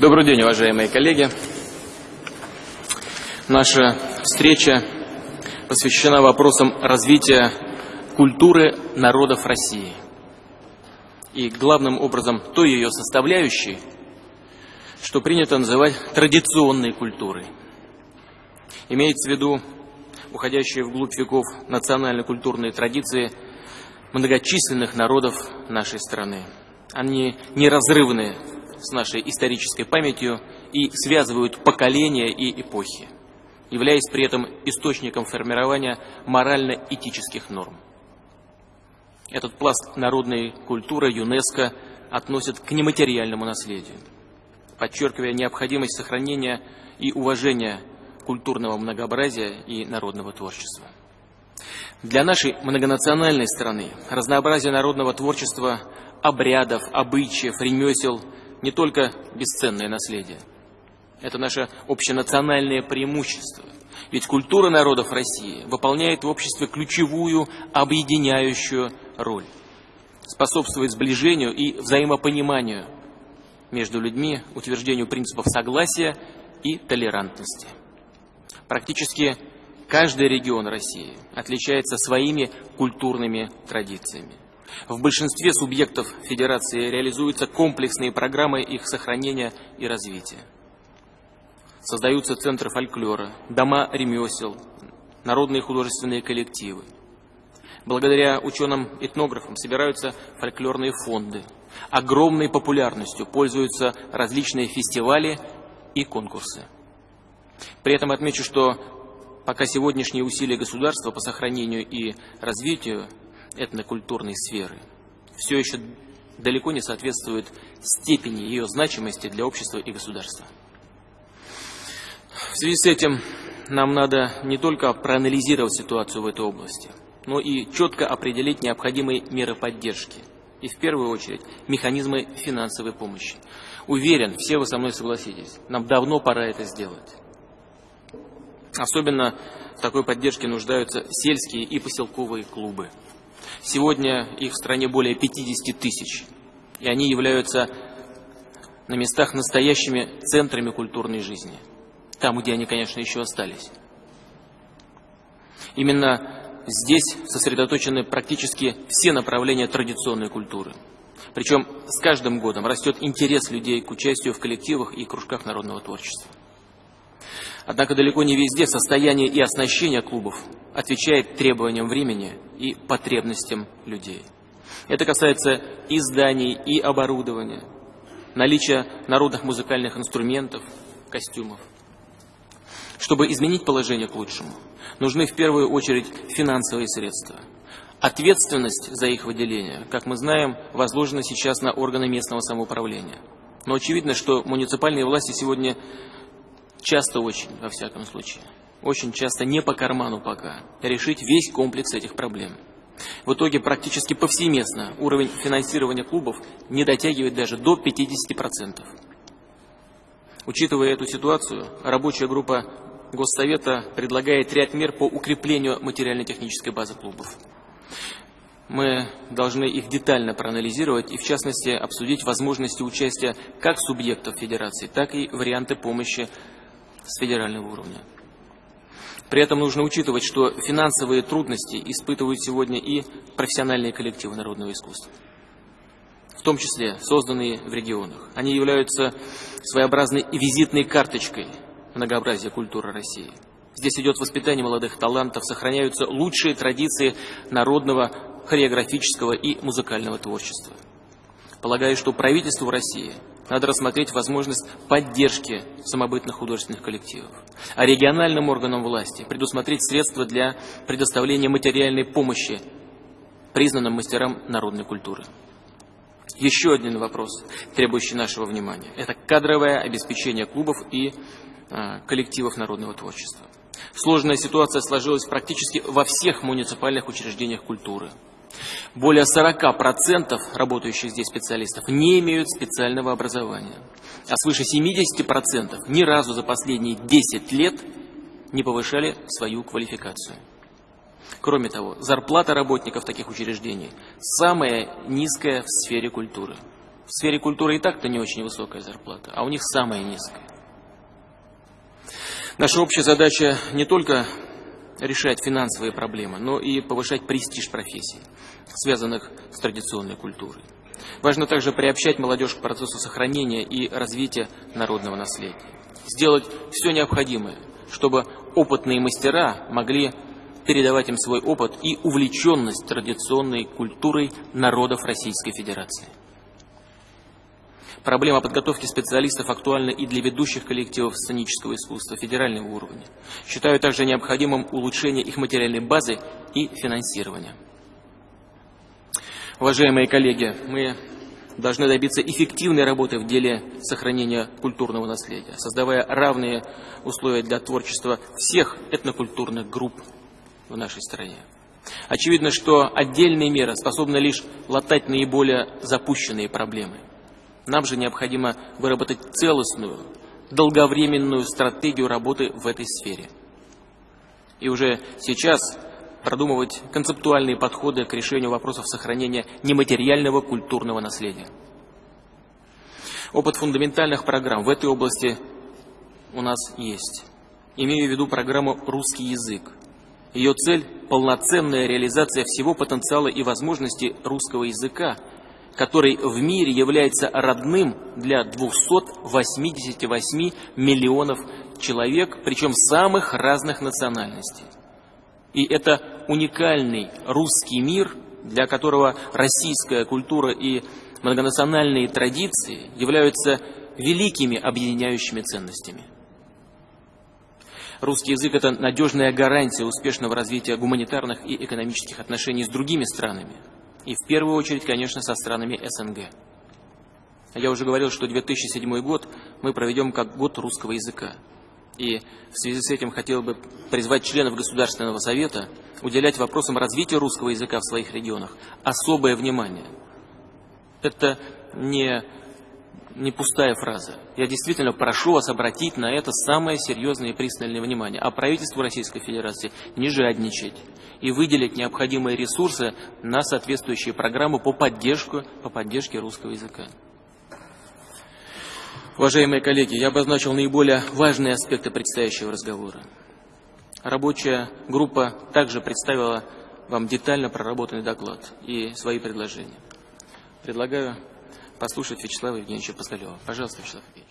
Добрый день, уважаемые коллеги. Наша встреча посвящена вопросам развития культуры народов России. И главным образом той ее составляющей, что принято называть традиционной культурой. Имеется в виду уходящие вглубь веков национально-культурные традиции многочисленных народов нашей страны. Они неразрывны с нашей исторической памятью и связывают поколения и эпохи, являясь при этом источником формирования морально-этических норм. Этот пласт народной культуры ЮНЕСКО относит к нематериальному наследию, подчеркивая необходимость сохранения и уважения культурного многообразия и народного творчества. Для нашей многонациональной страны разнообразие народного творчества, обрядов, обычаев, ремесел – не только бесценное наследие. Это наше общенациональное преимущество. Ведь культура народов России выполняет в обществе ключевую объединяющую роль. Способствует сближению и взаимопониманию между людьми, утверждению принципов согласия и толерантности. Практически каждый регион России отличается своими культурными традициями. В большинстве субъектов Федерации реализуются комплексные программы их сохранения и развития. Создаются центры фольклора, дома ремесел, народные художественные коллективы. Благодаря ученым-этнографам собираются фольклорные фонды. Огромной популярностью пользуются различные фестивали и конкурсы. При этом отмечу, что пока сегодняшние усилия государства по сохранению и развитию этнокультурной сферы все еще далеко не соответствует степени ее значимости для общества и государства. В связи с этим нам надо не только проанализировать ситуацию в этой области, но и четко определить необходимые меры поддержки и, в первую очередь, механизмы финансовой помощи. Уверен, все вы со мной согласитесь, нам давно пора это сделать. Особенно в такой поддержке нуждаются сельские и поселковые клубы. Сегодня их в стране более 50 тысяч, и они являются на местах настоящими центрами культурной жизни, там, где они, конечно, еще остались. Именно здесь сосредоточены практически все направления традиционной культуры. Причем с каждым годом растет интерес людей к участию в коллективах и кружках народного творчества. Однако далеко не везде состояние и оснащение клубов отвечает требованиям времени и потребностям людей. Это касается и зданий, и оборудования, наличия народных музыкальных инструментов, костюмов. Чтобы изменить положение к лучшему, нужны в первую очередь финансовые средства. Ответственность за их выделение, как мы знаем, возложена сейчас на органы местного самоуправления. Но очевидно, что муниципальные власти сегодня часто очень, во всяком случае, очень часто не по карману пока, решить весь комплекс этих проблем. В итоге практически повсеместно уровень финансирования клубов не дотягивает даже до 50%. Учитывая эту ситуацию, рабочая группа Госсовета предлагает ряд мер по укреплению материально-технической базы клубов. Мы должны их детально проанализировать и, в частности, обсудить возможности участия как субъектов Федерации, так и варианты помощи с федерального уровня. При этом нужно учитывать, что финансовые трудности испытывают сегодня и профессиональные коллективы народного искусства, в том числе созданные в регионах. Они являются своеобразной визитной карточкой многообразия культуры России. Здесь идет воспитание молодых талантов, сохраняются лучшие традиции народного хореографического и музыкального творчества. Полагаю, что правительству России надо рассмотреть возможность поддержки самобытных художественных коллективов. А региональным органам власти предусмотреть средства для предоставления материальной помощи признанным мастерам народной культуры. Еще один вопрос, требующий нашего внимания, это кадровое обеспечение клубов и а, коллективов народного творчества. Сложная ситуация сложилась практически во всех муниципальных учреждениях культуры. Более 40% работающих здесь специалистов не имеют специального образования, а свыше 70% ни разу за последние 10 лет не повышали свою квалификацию. Кроме того, зарплата работников таких учреждений самая низкая в сфере культуры. В сфере культуры и так-то не очень высокая зарплата, а у них самая низкая. Наша общая задача не только решать финансовые проблемы, но и повышать престиж профессий, связанных с традиционной культурой. Важно также приобщать молодежь к процессу сохранения и развития народного наследия. Сделать все необходимое, чтобы опытные мастера могли передавать им свой опыт и увлеченность традиционной культурой народов Российской Федерации. Проблема подготовки специалистов актуальна и для ведущих коллективов сценического искусства федерального уровня. Считаю также необходимым улучшение их материальной базы и финансирования. Уважаемые коллеги, мы должны добиться эффективной работы в деле сохранения культурного наследия, создавая равные условия для творчества всех этнокультурных групп в нашей стране. Очевидно, что отдельные меры способны лишь латать наиболее запущенные проблемы. Нам же необходимо выработать целостную, долговременную стратегию работы в этой сфере. И уже сейчас продумывать концептуальные подходы к решению вопросов сохранения нематериального культурного наследия. Опыт фундаментальных программ в этой области у нас есть. Имею в виду программу «Русский язык». Ее цель – полноценная реализация всего потенциала и возможностей русского языка, который в мире является родным для 288 миллионов человек, причем самых разных национальностей. И это уникальный русский мир, для которого российская культура и многонациональные традиции являются великими объединяющими ценностями. Русский язык – это надежная гарантия успешного развития гуманитарных и экономических отношений с другими странами. И в первую очередь, конечно, со странами СНГ. Я уже говорил, что 2007 год мы проведем как год русского языка. И в связи с этим хотел бы призвать членов Государственного Совета уделять вопросам развития русского языка в своих регионах особое внимание. Это не, не пустая фраза. Я действительно прошу вас обратить на это самое серьезное и пристальное внимание. А правительству Российской Федерации не жадничать и выделить необходимые ресурсы на соответствующие программы по, поддержку, по поддержке русского языка. Уважаемые коллеги, я обозначил наиболее важные аспекты предстоящего разговора. Рабочая группа также представила вам детально проработанный доклад и свои предложения. Предлагаю послушать Вячеслава Евгеньевича Паскалева. Пожалуйста, Вячеслав Евгеньевич.